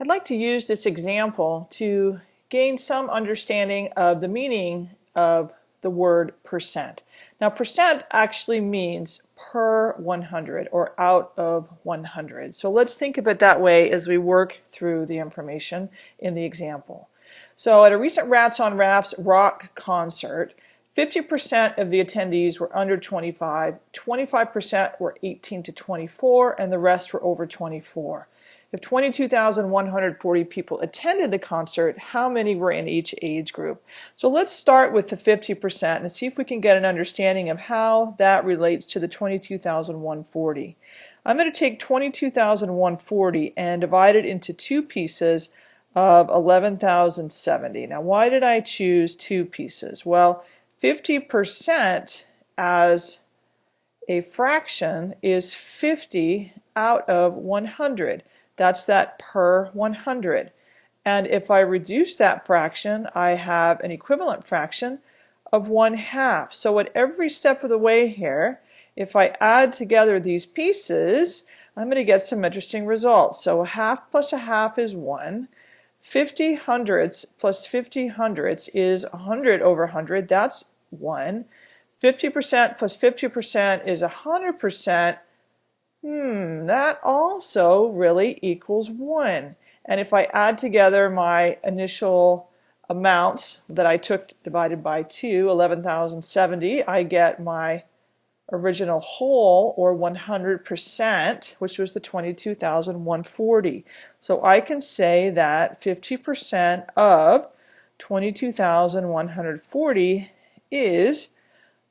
I'd like to use this example to gain some understanding of the meaning of the word percent. Now percent actually means per 100 or out of 100. So let's think of it that way as we work through the information in the example. So at a recent Rats on Rafts rock concert, 50% of the attendees were under 25, 25% were 18 to 24, and the rest were over 24. If 22,140 people attended the concert, how many were in each age group? So let's start with the 50% and see if we can get an understanding of how that relates to the 22,140. I'm going to take 22,140 and divide it into two pieces of 11,070. Now why did I choose two pieces? Well, 50% as a fraction is 50 out of 100. That's that per 100. And if I reduce that fraction, I have an equivalent fraction of 1 half. So at every step of the way here, if I add together these pieces, I'm going to get some interesting results. So a half plus a half is 1. 50 hundredths plus 50 hundredths is 100 over 100. That's 1. 50% plus 50% is 100%. Hmm, that also really equals 1. And if I add together my initial amounts that I took divided by 2, 11,070, I get my original whole or 100%, which was the 22,140. So I can say that 50% of 22,140 is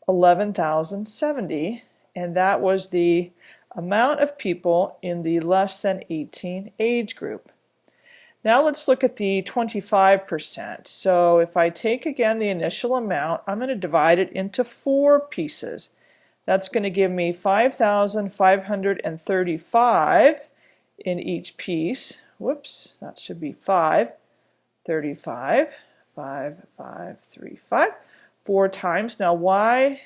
11,070 and that was the amount of people in the less than 18 age group. Now let's look at the 25%. So if I take again the initial amount, I'm going to divide it into four pieces. That's going to give me 5,535 in each piece. Whoops, that should be 5, 35, 5, 5, 3, 5, four times. Now why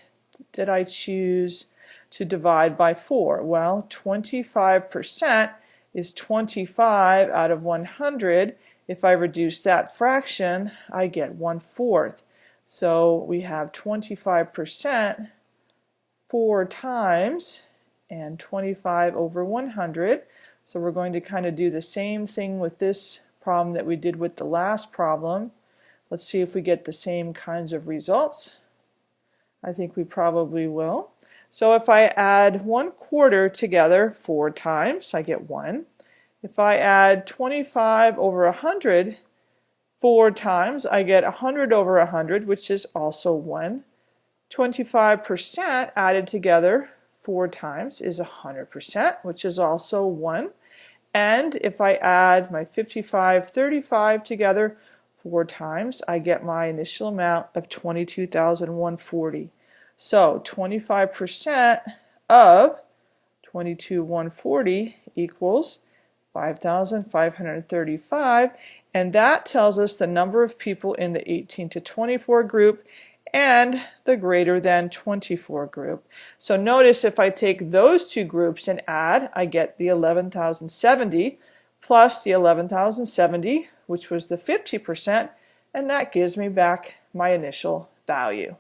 did I choose to divide by 4? Well, 25% is 25 out of 100. If I reduce that fraction, I get 1 fourth. So we have 25% 4 times and 25 over 100. So we're going to kind of do the same thing with this problem that we did with the last problem. Let's see if we get the same kinds of results. I think we probably will. So if I add 1 quarter together four times, I get 1. If I add 25 over 100 four times, I get 100 over 100, which is also 1. 25% added together four times is 100%, which is also 1. And if I add my 55, 35 together four times, I get my initial amount of 22,140. So 25% of 22,140 equals 5,535 and that tells us the number of people in the 18 to 24 group and the greater than 24 group. So notice if I take those two groups and add, I get the 11,070 plus the 11,070, which was the 50%, and that gives me back my initial value.